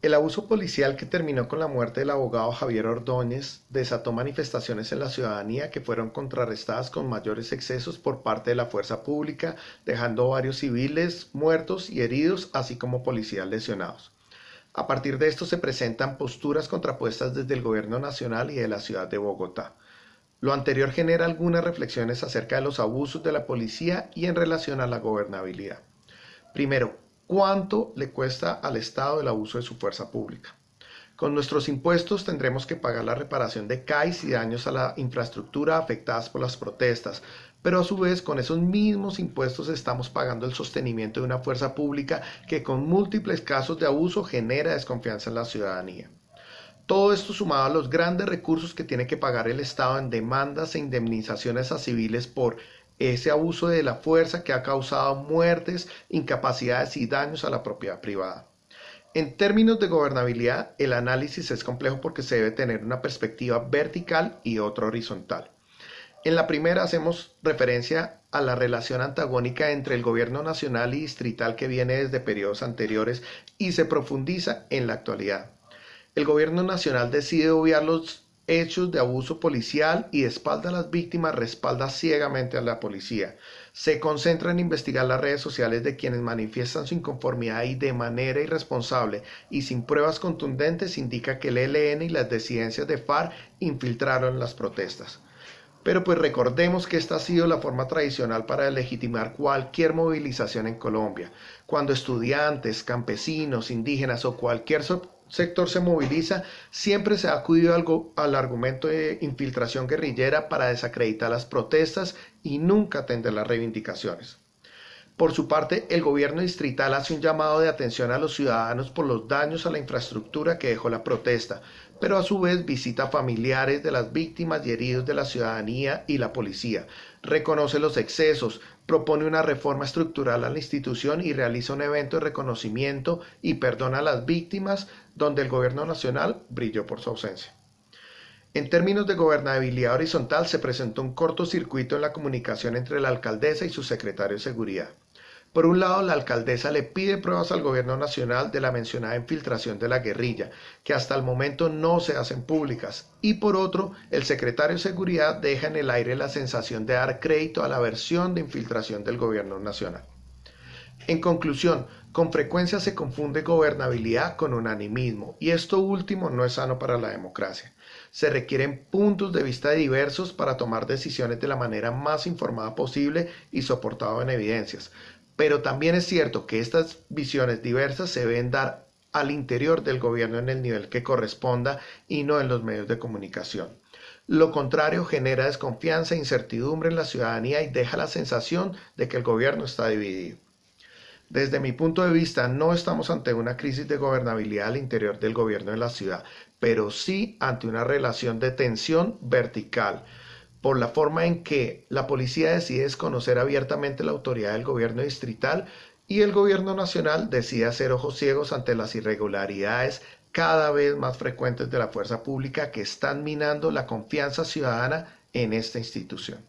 El abuso policial que terminó con la muerte del abogado Javier Ordóñez desató manifestaciones en la ciudadanía que fueron contrarrestadas con mayores excesos por parte de la fuerza pública, dejando varios civiles muertos y heridos, así como policías lesionados. A partir de esto se presentan posturas contrapuestas desde el gobierno nacional y de la ciudad de Bogotá. Lo anterior genera algunas reflexiones acerca de los abusos de la policía y en relación a la gobernabilidad. Primero, cuánto le cuesta al Estado el abuso de su fuerza pública. Con nuestros impuestos tendremos que pagar la reparación de CAIs y daños a la infraestructura afectadas por las protestas, pero a su vez con esos mismos impuestos estamos pagando el sostenimiento de una fuerza pública que con múltiples casos de abuso genera desconfianza en la ciudadanía. Todo esto sumado a los grandes recursos que tiene que pagar el Estado en demandas e indemnizaciones a civiles por ese abuso de la fuerza que ha causado muertes, incapacidades y daños a la propiedad privada. En términos de gobernabilidad, el análisis es complejo porque se debe tener una perspectiva vertical y otra horizontal. En la primera hacemos referencia a la relación antagónica entre el gobierno nacional y distrital que viene desde periodos anteriores y se profundiza en la actualidad. El gobierno nacional decide obviar los hechos de abuso policial y de espalda a las víctimas respalda ciegamente a la policía. Se concentra en investigar las redes sociales de quienes manifiestan su inconformidad y de manera irresponsable y sin pruebas contundentes indica que el ELN y las disidencias de FARC infiltraron las protestas. Pero pues recordemos que esta ha sido la forma tradicional para legitimar cualquier movilización en Colombia. Cuando estudiantes, campesinos, indígenas o cualquier sector se moviliza, siempre se ha acudido al, al, argumento de infiltración guerrillera para desacreditar las protestas y nunca atender las reivindicaciones. Por su parte, el gobierno distrital hace un llamado de atención a los ciudadanos por los daños a la infraestructura que dejó la protesta, pero a su vez visita familiares de las víctimas y heridos de la ciudadanía y la policía, reconoce los excesos, propone una reforma estructural a la institución y realiza un evento de reconocimiento y perdona a las víctimas donde el gobierno nacional brilló por su ausencia. En términos de gobernabilidad horizontal se presentó un cortocircuito en la comunicación entre la alcaldesa y su secretario de seguridad. Por un lado, la alcaldesa le pide pruebas al gobierno nacional de la mencionada infiltración de la guerrilla, que hasta el momento no se hacen públicas, y por otro, el secretario de Seguridad deja en el aire la sensación de dar crédito a la versión de infiltración del gobierno nacional. En conclusión, con frecuencia se confunde gobernabilidad con unanimismo, y esto último no es sano para la democracia. Se requieren puntos de vista diversos para tomar decisiones de la manera más informada posible y soportado en evidencias, pero también es cierto que estas visiones diversas se deben dar al interior del gobierno en el nivel que corresponda y no en los medios de comunicación. Lo contrario genera desconfianza e incertidumbre en la ciudadanía y deja la sensación de que el gobierno está dividido. Desde mi punto de vista, no estamos ante una crisis de gobernabilidad al interior del gobierno de la ciudad, pero sí ante una relación de tensión vertical por la forma en que la policía decide desconocer abiertamente la autoridad del gobierno distrital y el gobierno nacional decide hacer ojos ciegos ante las irregularidades cada vez más frecuentes de la fuerza pública que están minando la confianza ciudadana en esta institución.